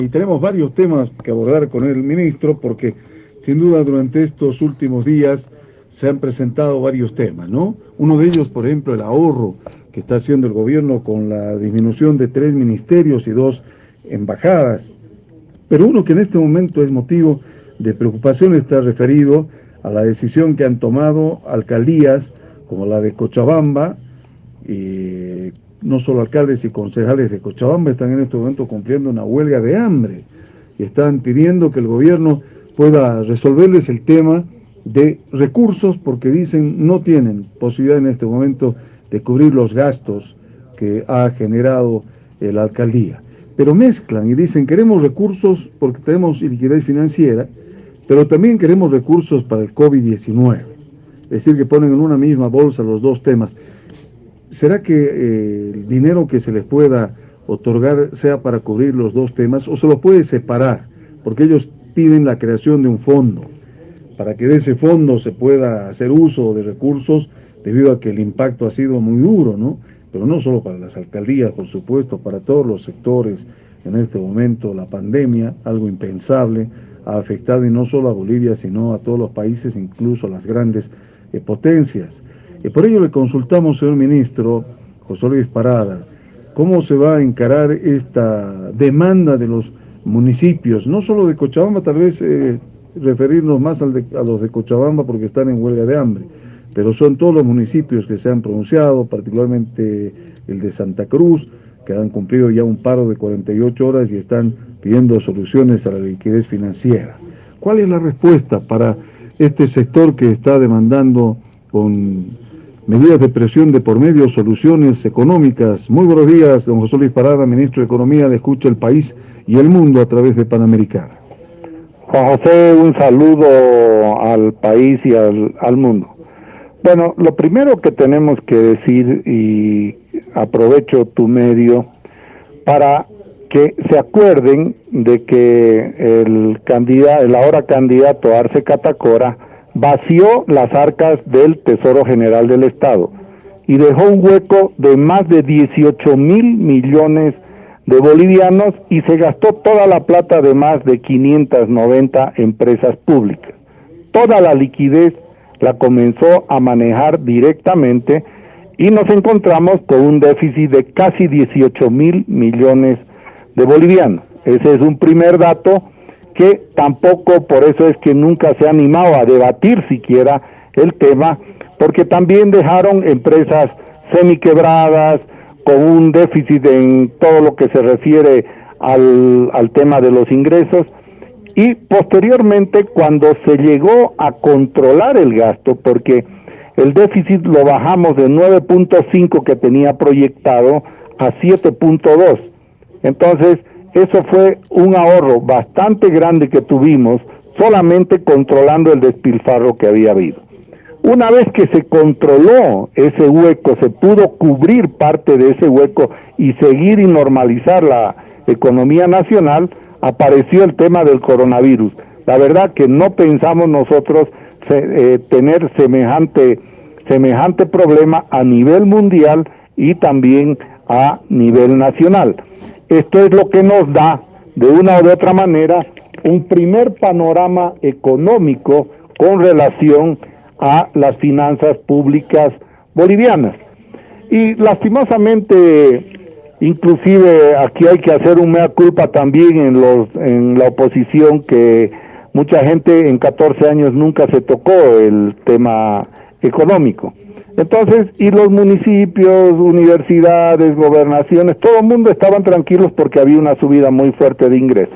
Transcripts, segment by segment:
Y tenemos varios temas que abordar con el ministro porque sin duda durante estos últimos días se han presentado varios temas, ¿no? Uno de ellos, por ejemplo, el ahorro que está haciendo el gobierno con la disminución de tres ministerios y dos embajadas. Pero uno que en este momento es motivo de preocupación está referido a la decisión que han tomado alcaldías como la de Cochabamba, y no solo alcaldes y concejales de Cochabamba están en este momento cumpliendo una huelga de hambre y están pidiendo que el gobierno pueda resolverles el tema de recursos porque dicen no tienen posibilidad en este momento de cubrir los gastos que ha generado la alcaldía. Pero mezclan y dicen queremos recursos porque tenemos liquidez financiera, pero también queremos recursos para el COVID-19. Es decir, que ponen en una misma bolsa los dos temas. ¿Será que eh, el dinero que se les pueda otorgar sea para cubrir los dos temas o se lo puede separar? Porque ellos piden la creación de un fondo, para que de ese fondo se pueda hacer uso de recursos debido a que el impacto ha sido muy duro, ¿no? Pero no solo para las alcaldías, por supuesto, para todos los sectores. En este momento la pandemia, algo impensable, ha afectado y no solo a Bolivia, sino a todos los países, incluso a las grandes eh, potencias. Y por ello le consultamos, señor ministro José Luis Parada, cómo se va a encarar esta demanda de los municipios, no solo de Cochabamba, tal vez eh, referirnos más a los de Cochabamba porque están en huelga de hambre, pero son todos los municipios que se han pronunciado, particularmente el de Santa Cruz, que han cumplido ya un paro de 48 horas y están pidiendo soluciones a la liquidez financiera. ¿Cuál es la respuesta para este sector que está demandando con medidas de presión de por medio, soluciones económicas. Muy buenos días, don José Luis Parada, ministro de Economía, le escucha el país y el mundo a través de Panamericana. Juan José, un saludo al país y al, al mundo. Bueno, lo primero que tenemos que decir, y aprovecho tu medio, para que se acuerden de que el candidato, el ahora candidato Arce Catacora, vació las arcas del Tesoro General del Estado y dejó un hueco de más de 18 mil millones de bolivianos y se gastó toda la plata de más de 590 empresas públicas. Toda la liquidez la comenzó a manejar directamente y nos encontramos con un déficit de casi 18 mil millones de bolivianos. Ese es un primer dato que tampoco por eso es que nunca se ha animado a debatir siquiera el tema, porque también dejaron empresas semiquebradas, con un déficit en todo lo que se refiere al, al tema de los ingresos, y posteriormente cuando se llegó a controlar el gasto, porque el déficit lo bajamos de 9.5 que tenía proyectado a 7.2. Entonces, eso fue un ahorro bastante grande que tuvimos solamente controlando el despilfarro que había habido. Una vez que se controló ese hueco, se pudo cubrir parte de ese hueco y seguir y normalizar la economía nacional, apareció el tema del coronavirus. La verdad que no pensamos nosotros eh, tener semejante, semejante problema a nivel mundial y también a nivel nacional. Esto es lo que nos da, de una u otra manera, un primer panorama económico con relación a las finanzas públicas bolivianas. Y lastimosamente, inclusive aquí hay que hacer un mea culpa también en, los, en la oposición que mucha gente en 14 años nunca se tocó el tema económico. Entonces, y los municipios, universidades, gobernaciones, todo el mundo estaban tranquilos porque había una subida muy fuerte de ingresos.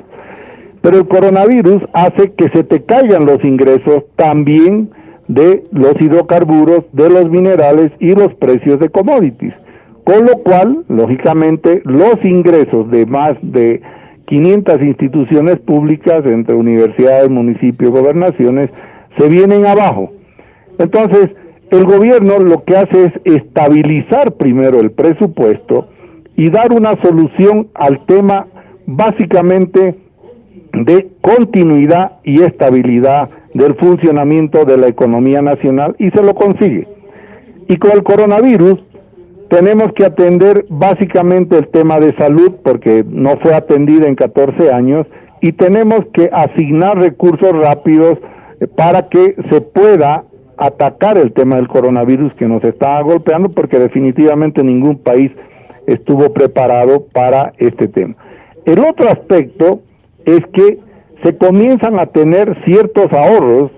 Pero el coronavirus hace que se te caigan los ingresos también de los hidrocarburos, de los minerales y los precios de commodities. Con lo cual, lógicamente, los ingresos de más de 500 instituciones públicas, entre universidades, municipios, gobernaciones, se vienen abajo. Entonces, el gobierno lo que hace es estabilizar primero el presupuesto y dar una solución al tema básicamente de continuidad y estabilidad del funcionamiento de la economía nacional y se lo consigue. Y con el coronavirus tenemos que atender básicamente el tema de salud porque no fue atendida en 14 años y tenemos que asignar recursos rápidos eh, para que se pueda atacar el tema del coronavirus que nos está golpeando porque definitivamente ningún país estuvo preparado para este tema. El otro aspecto es que se comienzan a tener ciertos ahorros,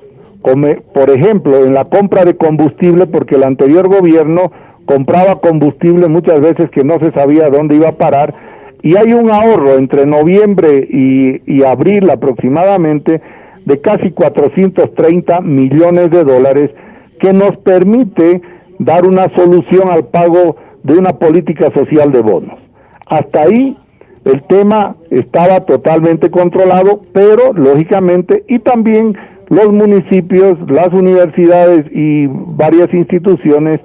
como por ejemplo en la compra de combustible, porque el anterior gobierno compraba combustible muchas veces que no se sabía dónde iba a parar, y hay un ahorro entre noviembre y, y abril aproximadamente de casi 430 millones de dólares que nos permite dar una solución al pago de una política social de bonos. Hasta ahí el tema estaba totalmente controlado, pero lógicamente, y también los municipios, las universidades y varias instituciones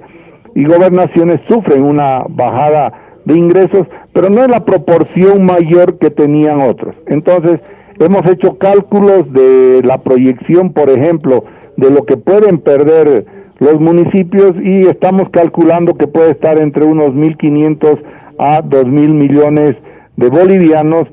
y gobernaciones sufren una bajada de ingresos, pero no en la proporción mayor que tenían otros. Entonces, hemos hecho cálculos de la proyección, por ejemplo, de lo que pueden perder los municipios y estamos calculando que puede estar entre unos 1.500 a 2.000 millones de bolivianos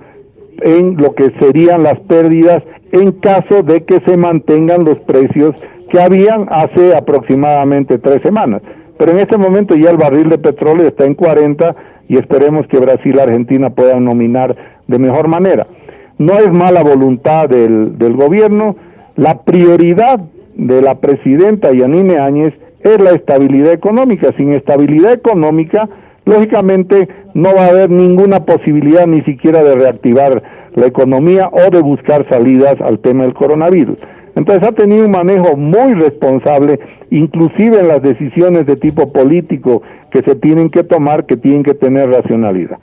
en lo que serían las pérdidas en caso de que se mantengan los precios que habían hace aproximadamente tres semanas. Pero en este momento ya el barril de petróleo está en 40 y esperemos que Brasil y Argentina puedan nominar de mejor manera. No es mala voluntad del, gobierno, la prioridad de la presidenta Yanine Áñez es la estabilidad económica. Sin estabilidad económica, lógicamente no va a haber ninguna posibilidad ni siquiera de reactivar la economía o de buscar salidas al tema del coronavirus. Entonces ha tenido un manejo muy responsable, inclusive en las decisiones de tipo político que se tienen que tomar, que tienen que tener racionalidad.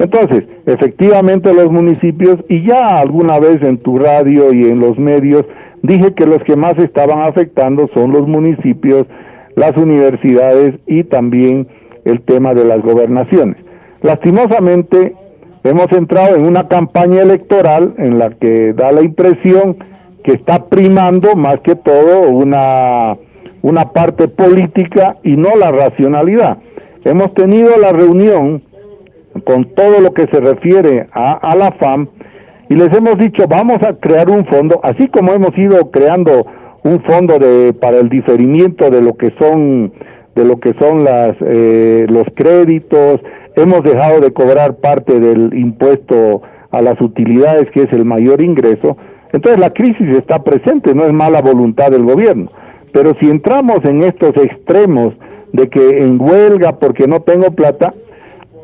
Entonces, efectivamente los municipios, y ya alguna vez en tu radio y en los medios, dije que los que más estaban afectando son los municipios, las universidades y también el tema de las gobernaciones. Lastimosamente, hemos entrado en una campaña electoral en la que da la impresión que está primando más que todo una, una parte política y no la racionalidad. Hemos tenido la reunión con todo lo que se refiere a, a la FAM y les hemos dicho vamos a crear un fondo, así como hemos ido creando un fondo de para el diferimiento de lo que son de lo que son las eh, los créditos, hemos dejado de cobrar parte del impuesto a las utilidades que es el mayor ingreso, entonces la crisis está presente, no es mala voluntad del gobierno, pero si entramos en estos extremos de que en huelga porque no tengo plata,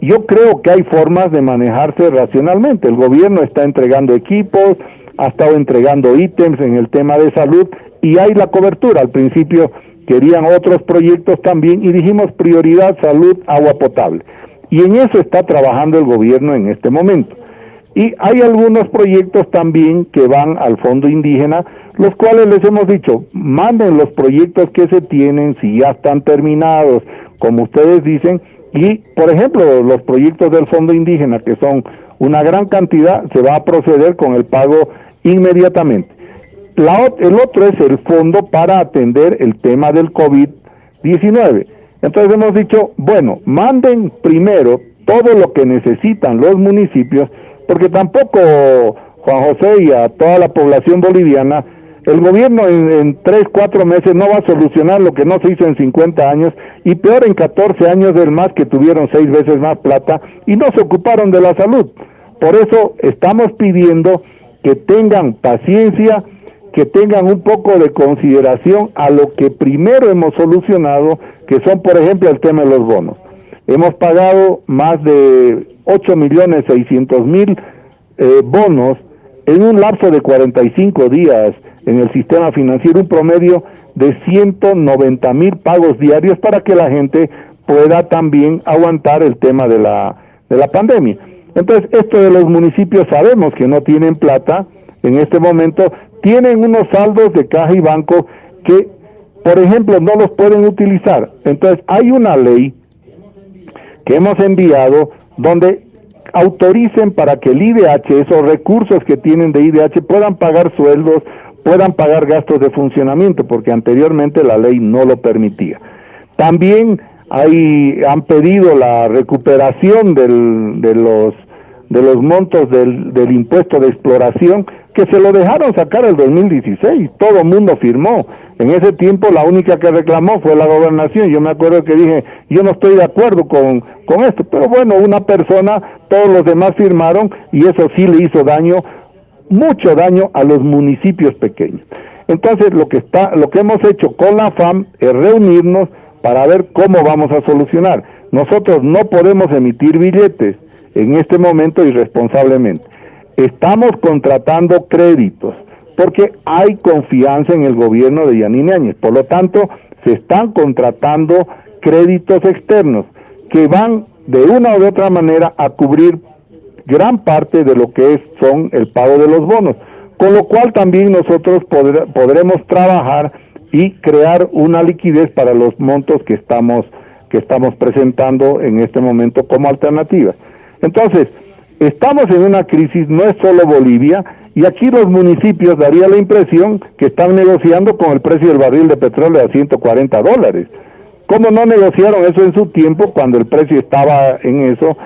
yo creo que hay formas de manejarse racionalmente. El gobierno está entregando equipos, ha estado entregando ítems en el tema de salud y hay la cobertura. Al principio querían otros proyectos también y dijimos prioridad salud, agua potable. Y en eso está trabajando el gobierno en este momento. Y hay algunos proyectos también que van al fondo indígena, los cuales les hemos dicho, manden los proyectos que se tienen, si ya están terminados, como ustedes dicen, y, por ejemplo, los proyectos del Fondo Indígena, que son una gran cantidad, se va a proceder con el pago inmediatamente. La, el otro es el fondo para atender el tema del COVID-19. Entonces hemos dicho, bueno, manden primero todo lo que necesitan los municipios, porque tampoco Juan José y a toda la población boliviana el gobierno en, tres, cuatro meses no va a solucionar lo que no se hizo en 50 años y peor en 14 años del más que tuvieron seis veces más plata y no se ocuparon de la salud. Por eso estamos pidiendo que tengan paciencia, que tengan un poco de consideración a lo que primero hemos solucionado, que son por ejemplo el tema de los bonos. Hemos pagado más de 8 millones 600 mil eh, bonos en un lapso de 45 días en el sistema financiero un promedio de 190 mil pagos diarios para que la gente pueda también aguantar el tema de la, de la pandemia. Entonces, esto de los municipios sabemos que no tienen plata en este momento, tienen unos saldos de caja y banco que, por ejemplo, no los pueden utilizar. Entonces, hay una ley que hemos enviado donde autoricen para que el IDH, esos recursos que tienen de IDH, puedan pagar sueldos, puedan pagar gastos de funcionamiento, porque anteriormente la ley no lo permitía. También hay, han pedido la recuperación del, de los de los montos del, impuesto de exploración que se lo dejaron sacar el 2016, todo el mundo firmó. En ese tiempo la única que reclamó fue la gobernación. Yo me acuerdo que dije, yo no estoy de acuerdo con, con esto, pero bueno, una persona, todos los demás firmaron y eso sí le hizo daño, mucho daño a los municipios pequeños. Entonces lo que está, lo que hemos hecho con la FAM es reunirnos para ver cómo vamos a solucionar. Nosotros no podemos emitir billetes en este momento irresponsablemente. Estamos contratando créditos porque hay confianza en el gobierno de Yanine Áñez. Por lo tanto, se están contratando créditos externos que van de una u otra manera a cubrir gran parte de lo que es, son el pago de los bonos, con lo cual también nosotros podremos trabajar y crear una liquidez para los montos que estamos que estamos presentando en este momento como alternativa. Entonces, estamos en una crisis, no es solo Bolivia, y aquí los municipios daría la impresión que están negociando con el precio del barril de petróleo a 140 dólares. ¿Cómo no negociaron eso en su tiempo cuando el precio estaba en eso?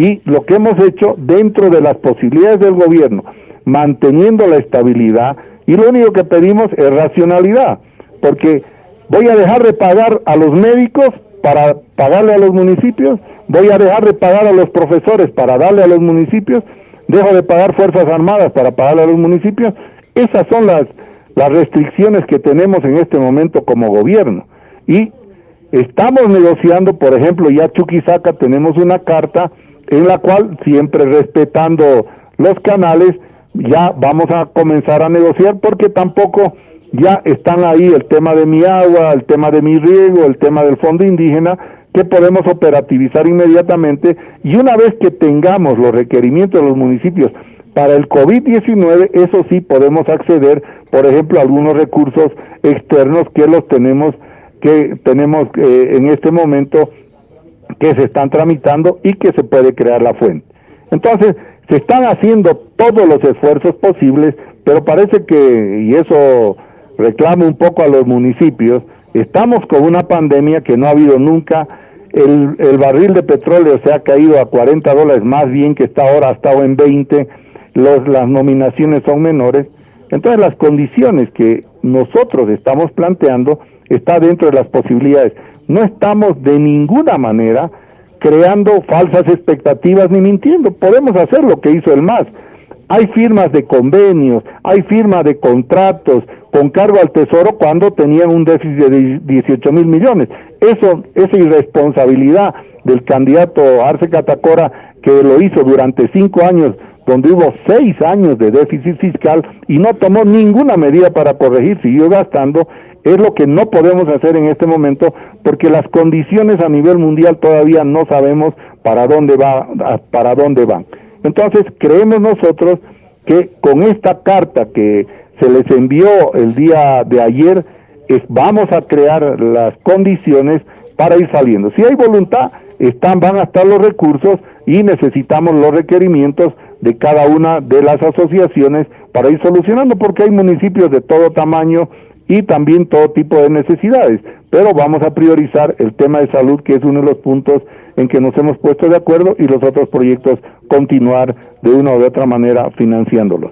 Y lo que hemos hecho dentro de las posibilidades del gobierno, manteniendo la estabilidad, y lo único que pedimos es racionalidad, porque voy a dejar de pagar a los médicos para pagarle a los municipios, voy a dejar de pagar a los profesores para darle a los municipios, dejo de pagar Fuerzas Armadas para pagarle a los municipios. Esas son las, las restricciones que tenemos en este momento como gobierno. Y estamos negociando, por ejemplo, ya Chuquisaca tenemos una carta en la cual, siempre respetando los canales, ya vamos a comenzar a negociar porque tampoco ya están ahí el tema de mi agua, el tema de mi riego, el tema del fondo indígena, que podemos operativizar inmediatamente. Y una vez que tengamos los requerimientos de los municipios para el COVID-19, eso sí podemos acceder, por ejemplo, a algunos recursos externos que los tenemos que tenemos eh, en este momento que se están tramitando y que se puede crear la fuente. Entonces, se están haciendo todos los esfuerzos posibles, pero parece que, y eso reclama un poco a los municipios, estamos con una pandemia que no ha habido nunca, el, el, barril de petróleo se ha caído a 40 dólares más bien que está ahora, ha estado en 20, los, las nominaciones son menores, entonces las condiciones que nosotros estamos planteando está dentro de las posibilidades. No estamos de ninguna manera creando falsas expectativas ni mintiendo, podemos hacer lo que hizo el MAS. Hay firmas de convenios, hay firmas de contratos, con cargo al Tesoro cuando tenían un déficit de 18 mil millones. Eso, esa irresponsabilidad del candidato Arce Catacora, que lo hizo durante cinco años, donde hubo seis años de déficit fiscal y no tomó ninguna medida para corregir, siguió gastando, es lo que no podemos hacer en este momento porque las condiciones a nivel mundial todavía no sabemos para dónde va, para dónde van. Entonces, creemos nosotros que con esta carta que se les envió el día de ayer, es, vamos a crear las condiciones para ir saliendo. Si hay voluntad, están, van a estar los recursos y necesitamos los requerimientos de cada una de las asociaciones para ir solucionando, porque hay municipios de todo tamaño y también todo tipo de necesidades. Pero vamos a priorizar el tema de salud, que es uno de los puntos en que nos hemos puesto de acuerdo, y los otros proyectos continuar de una de otra manera financiándolos.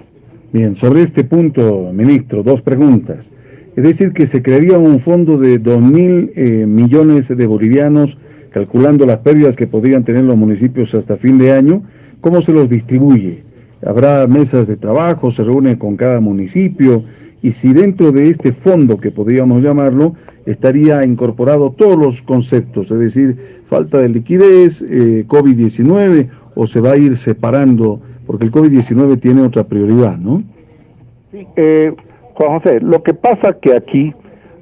Bien, sobre este punto, ministro, dos preguntas. Es decir, que se crearía un fondo de dos mil eh, millones de bolivianos, calculando las pérdidas que podrían tener los municipios hasta fin de año. ¿Cómo se los distribuye? ¿Habrá mesas de trabajo? ¿Se reúne con cada municipio? Y si dentro de este fondo, que podríamos llamarlo, estaría incorporado todos los conceptos, es decir, falta de liquidez, eh, COVID-19, o se va a ir separando porque el COVID-19 tiene otra prioridad, ¿no? Sí, eh, Juan José, lo que pasa que aquí,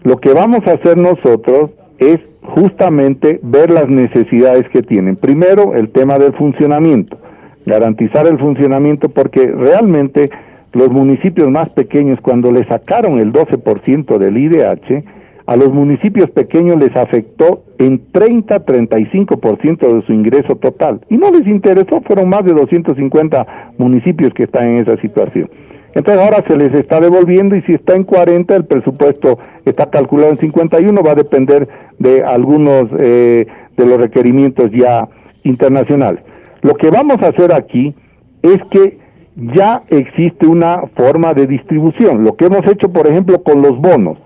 lo que vamos a hacer nosotros es justamente ver las necesidades que tienen. Primero, el tema del funcionamiento, garantizar el funcionamiento porque realmente los municipios más pequeños, cuando le sacaron el 12% del IDH, a los municipios pequeños les afectó en 30-35% de su ingreso total. Y no les interesó, fueron más de 250 municipios que están en esa situación. Entonces ahora se les está devolviendo y si está en 40, el presupuesto está calculado en 51, va a depender de algunos eh, de los requerimientos ya internacionales. Lo que vamos a hacer aquí es que ya existe una forma de distribución. Lo que hemos hecho, por ejemplo, con los bonos.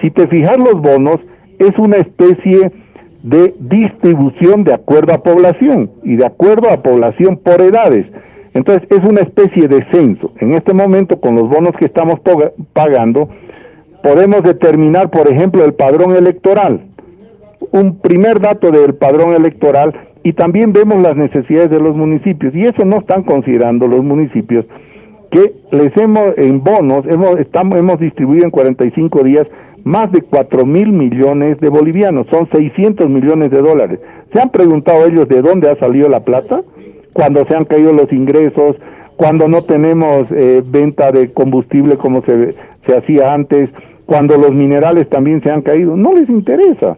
Si te fijas, los bonos es una especie de distribución de acuerdo a población y de acuerdo a población por edades. Entonces es una especie de censo. En este momento con los bonos que estamos pagando podemos determinar, por ejemplo, el padrón electoral. Un primer dato del padrón electoral y también vemos las necesidades de los municipios y eso no están considerando los municipios que les hemos en bonos hemos estamos hemos distribuido en 45 días más de 4 mil millones de bolivianos, son 600 millones de dólares. ¿Se han preguntado ellos de dónde ha salido la plata? Cuando se han caído los ingresos, cuando no tenemos eh, venta de combustible como se, se hacía antes, cuando los minerales también se han caído, no les interesa.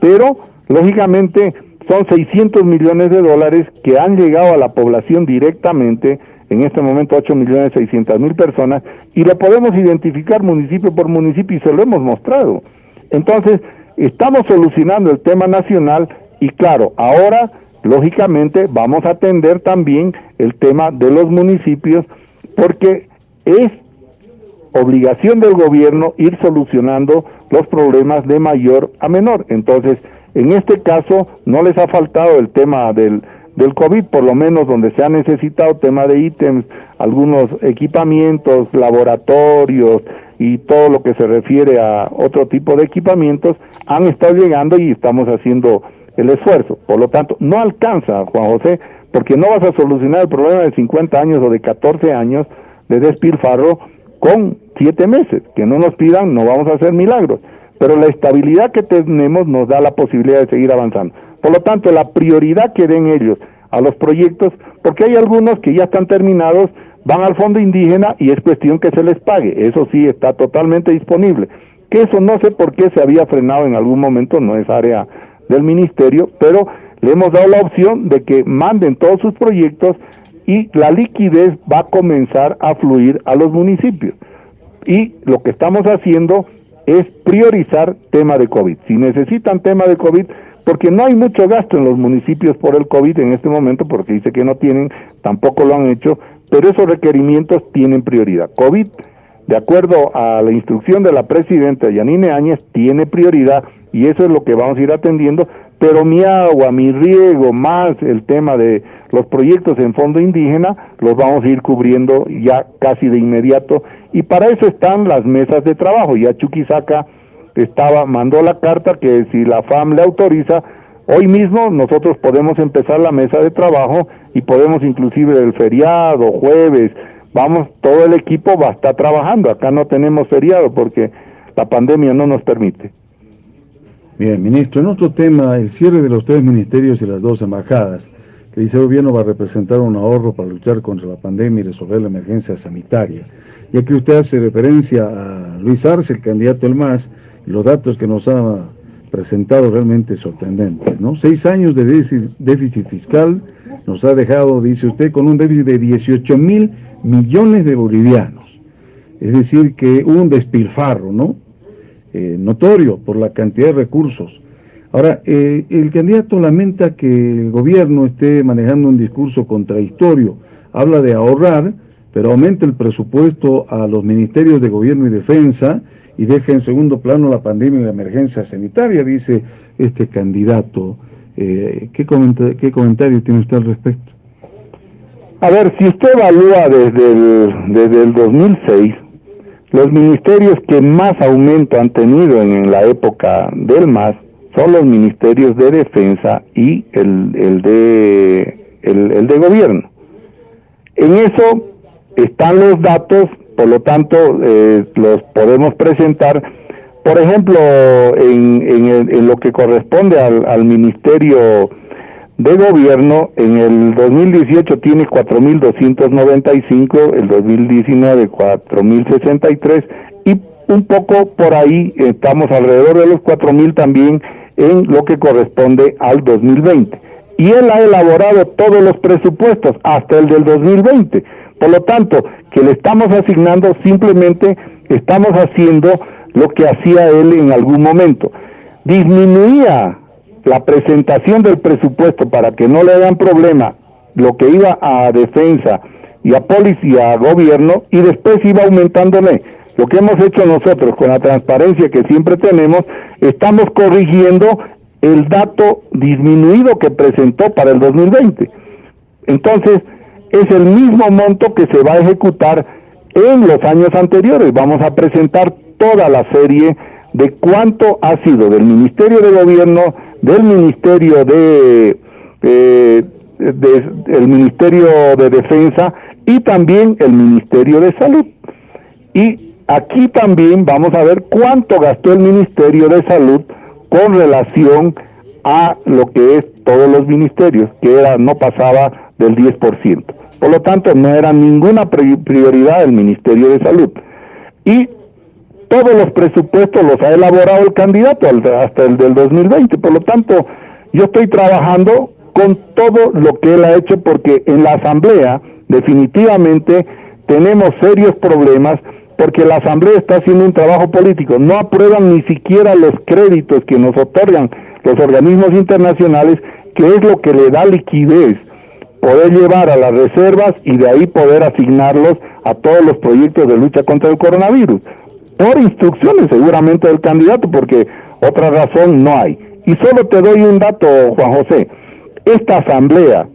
Pero, lógicamente, son 600 millones de dólares que han llegado a la población directamente, en este momento 8 millones 600 mil personas, y lo podemos identificar municipio por municipio y se lo hemos mostrado. Entonces, estamos solucionando el tema nacional y claro, ahora lógicamente vamos a atender también el tema de los municipios porque es obligación del gobierno ir solucionando los problemas de mayor a menor. Entonces, en este caso no les ha faltado el tema del, del COVID, por lo menos donde se ha necesitado tema de ítems, algunos equipamientos, laboratorios y todo lo que se refiere a otro tipo de equipamientos, han estado llegando y estamos haciendo el esfuerzo. Por lo tanto, no alcanza, Juan José, porque no vas a solucionar el problema de 50 años o de 14 años de despilfarro con 7 meses. Que no nos pidan, no vamos a hacer milagros. Pero la estabilidad que tenemos nos da la posibilidad de seguir avanzando. Por lo tanto, la prioridad que den ellos a los proyectos, porque hay algunos que ya están terminados, van al fondo indígena y es cuestión que se les pague. Eso sí está totalmente disponible. Que eso no sé por qué se había frenado en algún momento, no es área del ministerio, pero le hemos dado la opción de que manden todos sus proyectos y la liquidez va a comenzar a fluir a los municipios. Y lo que estamos haciendo es priorizar tema de COVID. Si necesitan tema de COVID, porque no hay mucho gasto en los municipios por el COVID en este momento, porque dice que no tienen, tampoco lo han hecho, pero esos requerimientos tienen prioridad. COVID, de acuerdo a la instrucción de la presidenta Yanine Áñez, tiene prioridad y eso es lo que vamos a ir atendiendo, pero mi agua, mi riego, más el tema de los proyectos en fondo indígena, los vamos a ir cubriendo ya casi de inmediato y para eso están las mesas de trabajo. Ya Chuquisaca estaba, mandó la carta que si la FAM le autoriza, hoy mismo nosotros podemos empezar la mesa de trabajo y podemos inclusive el feriado, jueves, vamos, todo el equipo va a estar trabajando. Acá no tenemos feriado porque la pandemia no nos permite. Bien, ministro, en otro tema, el cierre de los tres ministerios y las dos embajadas, que dice el gobierno va a representar un ahorro para luchar contra la pandemia y resolver la emergencia sanitaria. Ya que usted hace referencia a Luis Arce, el candidato del MAS, los datos que nos ha presentado realmente sorprendentes, ¿no? Seis años de déficit, fiscal nos ha dejado, dice usted, con un déficit de 18 mil millones de bolivianos. Es decir, que un despilfarro, ¿no? Eh, notorio por la cantidad de recursos. Ahora, eh, el candidato lamenta que el gobierno esté manejando un discurso contradictorio. Habla de ahorrar, pero aumenta el presupuesto a los ministerios de gobierno y defensa y deja en segundo plano la pandemia y la emergencia sanitaria, dice este candidato. Eh, ¿qué, ¿Qué comentario tiene usted al respecto? A ver, si usted evalúa desde el, desde el 2006, los ministerios que más aumento han tenido en, la época del MAS son los ministerios de defensa y el, el de, el de gobierno. En eso están los datos por lo tanto eh, los podemos presentar. Por ejemplo, en, en, lo que corresponde al, al, Ministerio de Gobierno, en el 2018 tiene 4.295, el 2019 4.063 y un poco por ahí estamos alrededor de los 4.000 también en lo que corresponde al 2020. Y él ha elaborado todos los presupuestos hasta el del 2020. Por lo tanto, que le estamos asignando, simplemente estamos haciendo lo que hacía él en algún momento. Disminuía la presentación del presupuesto para que no le hagan problema lo que iba a defensa y a policía, a gobierno, y después iba aumentándole. Lo que hemos hecho nosotros con la transparencia que siempre tenemos, estamos corrigiendo el dato disminuido que presentó para el 2020. Entonces, es el mismo monto que se va a ejecutar en los años anteriores. Vamos a presentar toda la serie de cuánto ha sido del Ministerio de Gobierno, del Ministerio de, eh, el Ministerio de Defensa y también el Ministerio de Salud. Y aquí también vamos a ver cuánto gastó el Ministerio de Salud con relación a lo que es todos los ministerios, que era no pasaba del 10%. Por lo tanto, no era ninguna prioridad del Ministerio de Salud. Y todos los presupuestos los ha elaborado el candidato hasta el del 2020. Por lo tanto, yo estoy trabajando con todo lo que él ha hecho porque en la Asamblea definitivamente tenemos serios problemas porque la Asamblea está haciendo un trabajo político. No aprueban ni siquiera los créditos que nos otorgan los organismos internacionales, que es lo que le da liquidez poder llevar a las reservas y de ahí poder asignarlos a todos los proyectos de lucha contra el coronavirus. Por instrucciones seguramente del candidato, porque otra razón no hay. Y solo te doy un dato, Juan José. Esta asamblea,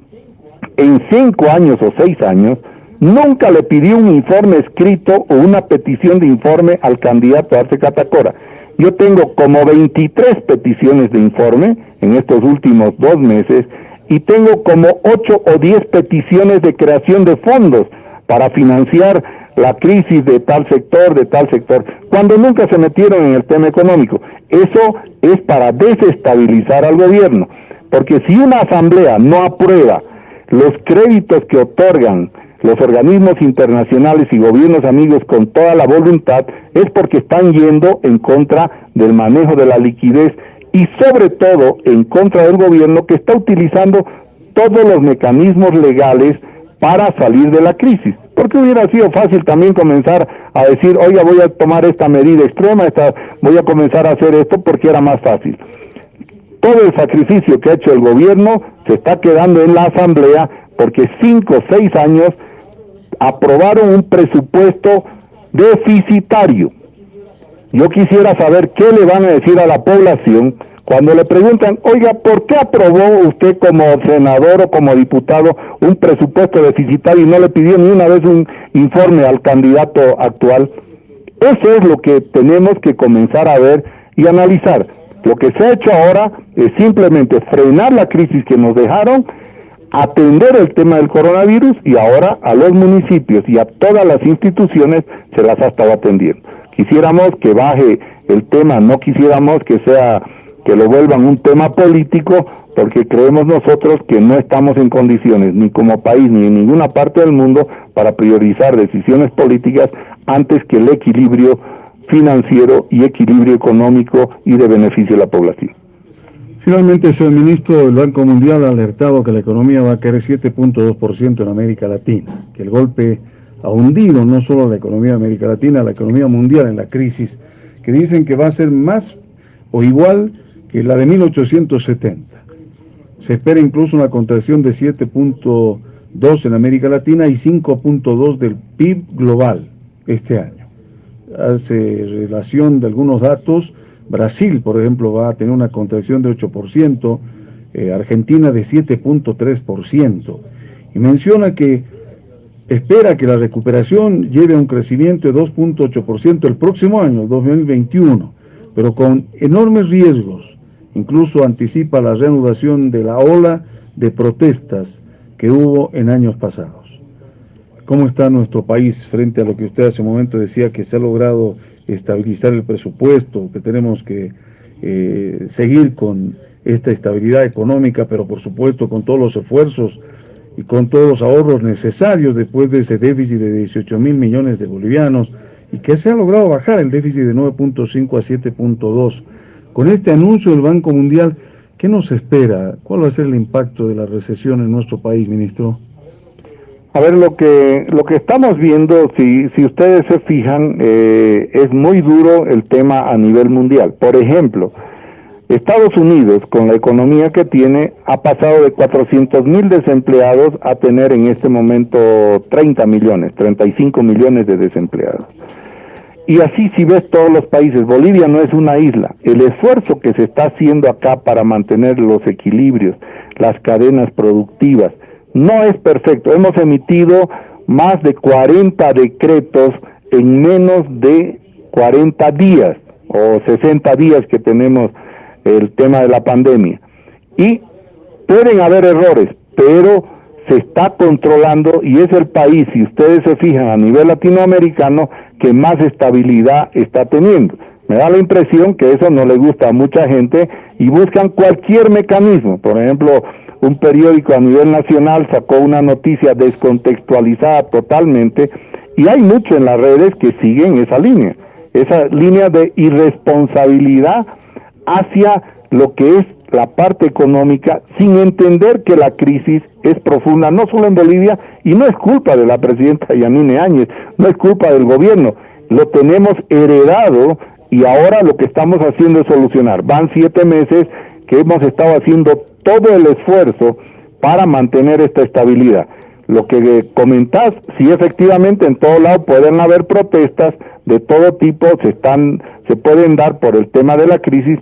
en cinco años o seis años, nunca le pidió un informe escrito o una petición de informe al candidato Arce Catacora. Yo tengo como 23 peticiones de informe en estos últimos dos meses y tengo como ocho o diez peticiones de creación de fondos para financiar la crisis de tal sector, de tal sector, cuando nunca se metieron en el tema económico. Eso es para desestabilizar al gobierno, porque si una asamblea no aprueba los créditos que otorgan los organismos internacionales y gobiernos amigos con toda la voluntad, es porque están yendo en contra del manejo de la liquidez y sobre todo en contra del gobierno que está utilizando todos los mecanismos legales para salir de la crisis. Porque hubiera sido fácil también comenzar a decir, oiga, voy a tomar esta medida extrema, esta, voy a comenzar a hacer esto porque era más fácil. Todo el sacrificio que ha hecho el gobierno se está quedando en la asamblea porque cinco o seis años aprobaron un presupuesto deficitario yo quisiera saber qué le van a decir a la población cuando le preguntan, oiga, ¿por qué aprobó usted como senador o como diputado un presupuesto deficitario y no le pidió ni una vez un informe al candidato actual? Eso es lo que tenemos que comenzar a ver y analizar. Lo que se ha hecho ahora es simplemente frenar la crisis que nos dejaron, atender el tema del coronavirus y ahora a los municipios y a todas las instituciones se las ha estado atendiendo. Quisiéramos que baje el tema, no quisiéramos que sea que lo vuelvan un tema político, porque creemos nosotros que no estamos en condiciones, ni como país, ni en ninguna parte del mundo, para priorizar decisiones políticas antes que el equilibrio financiero y equilibrio económico y de beneficio de la población. Finalmente, señor ministro, el Banco Mundial ha alertado que la economía va a caer 7.2% en América Latina, que el golpe ha hundido no solo la economía de América Latina, la economía mundial en la crisis, que dicen que va a ser más o igual que la de 1870. Se espera incluso una contracción de 7.2 en América Latina y 5.2 del PIB global este año. Hace relación de algunos datos, Brasil, por ejemplo, va a tener una contracción de 8%, eh, Argentina de 7.3%, y menciona que espera que la recuperación lleve a un crecimiento de 2.8% el próximo año, 2021, pero con enormes riesgos. Incluso anticipa la reanudación de la ola de protestas que hubo en años pasados. ¿Cómo está nuestro país frente a lo que usted hace un momento decía que se ha logrado estabilizar el presupuesto, que tenemos que eh, seguir con esta estabilidad económica, pero por supuesto con todos los esfuerzos y con todos los ahorros necesarios después de ese déficit de 18 mil millones de bolivianos y que se ha logrado bajar el déficit de 9.5 a 7.2. Con este anuncio del Banco Mundial, ¿qué nos espera? ¿Cuál va a ser el impacto de la recesión en nuestro país, ministro? A ver, lo que, lo que estamos viendo, si, si ustedes se fijan, eh, es muy duro el tema a nivel mundial. Por ejemplo, Estados Unidos, con la economía que tiene, ha pasado de 400 mil desempleados a tener en este momento 30 millones, 35 millones de desempleados. Y así si ves todos los países, Bolivia no es una isla. El esfuerzo que se está haciendo acá para mantener los equilibrios, las cadenas productivas, no es perfecto. Hemos emitido más de 40 decretos en menos de 40 días o 60 días que tenemos el tema de la pandemia. Y pueden haber errores, pero se está controlando y es el país, si ustedes se fijan a nivel latinoamericano, que más estabilidad está teniendo. Me da la impresión que eso no le gusta a mucha gente y buscan cualquier mecanismo. Por ejemplo, un periódico a nivel nacional sacó una noticia descontextualizada totalmente y hay mucho en las redes que siguen esa línea, esa línea de irresponsabilidad hacia lo que es la parte económica sin entender que la crisis es profunda, no solo en Bolivia, y no es culpa de la presidenta Yanine Áñez, no es culpa del gobierno, lo tenemos heredado y ahora lo que estamos haciendo es solucionar. Van siete meses que hemos estado haciendo todo el esfuerzo para mantener esta estabilidad. Lo que comentás, sí efectivamente en todo lado pueden haber protestas de todo tipo, se están, se pueden dar por el tema de la crisis,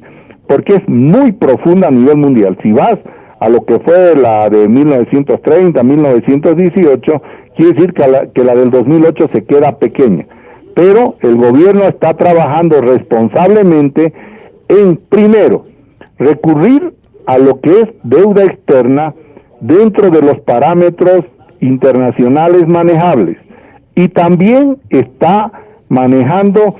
porque es muy profunda a nivel mundial. Si vas a lo que fue la de 1930, 1918, quiere decir que la, que la del 2008 se queda pequeña. Pero el gobierno está trabajando responsablemente en, primero, recurrir a lo que es deuda externa dentro de los parámetros internacionales manejables. Y también está manejando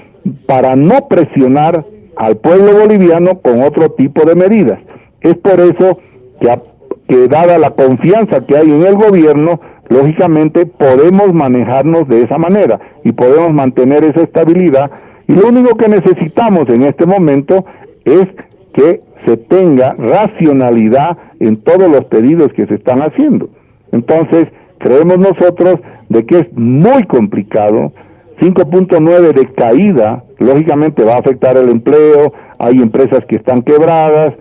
para no presionar al pueblo boliviano con otro tipo de medidas. Es por eso que, dada la confianza que hay en el gobierno, lógicamente podemos manejarnos de esa manera y podemos mantener esa estabilidad. Y lo único que necesitamos en este momento es que se tenga racionalidad en todos los pedidos que se están haciendo. Entonces, creemos nosotros de que es muy complicado, 5.9 de caída, lógicamente va a afectar el empleo, hay empresas que están quebradas,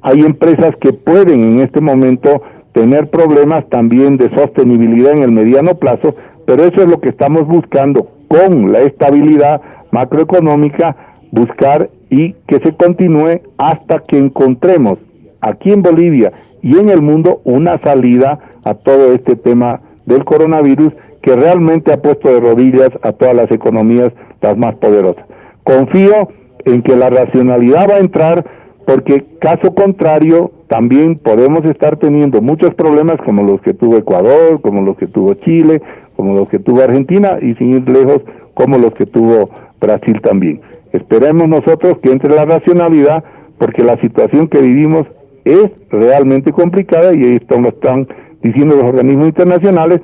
hay empresas que pueden en este momento tener problemas también de sostenibilidad en el mediano plazo, pero eso es lo que estamos buscando con la estabilidad macroeconómica, buscar y que se continúe hasta que encontremos aquí en Bolivia y en el mundo una salida a todo este tema del coronavirus que realmente ha puesto de rodillas a todas las economías las más poderosas. Confío en que la racionalidad va a entrar porque caso contrario también podemos estar teniendo muchos problemas como los que tuvo Ecuador, como los que tuvo Chile, como los que tuvo Argentina y sin ir lejos como los que tuvo Brasil también. Esperemos nosotros que entre la racionalidad porque la situación que vivimos es realmente complicada y esto lo están diciendo los organismos internacionales.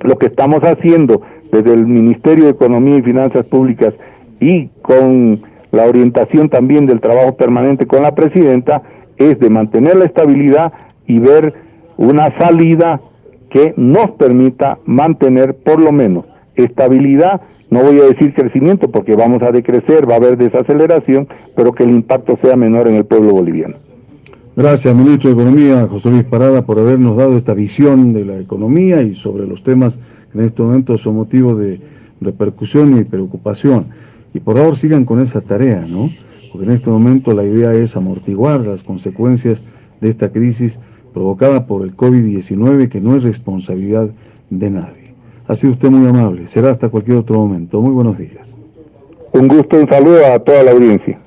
Lo que estamos haciendo desde el Ministerio de Economía y Finanzas Públicas y con la orientación también del trabajo permanente con la presidenta es de mantener la estabilidad y ver una salida que nos permita mantener por lo menos estabilidad, no voy a decir crecimiento porque vamos a decrecer, va a haber desaceleración, pero que el impacto sea menor en el pueblo boliviano. Gracias, ministro de Economía, José Luis Parada, por habernos dado esta visión de la economía y sobre los temas que en este momento son motivo de repercusión y preocupación. Y por favor sigan con esa tarea, ¿no? Porque en este momento la idea es amortiguar las consecuencias de esta crisis provocada por el COVID-19, que no es responsabilidad de nadie. Ha sido usted muy amable. Será hasta cualquier otro momento. Muy buenos días. Un gusto, un saludo a toda la audiencia.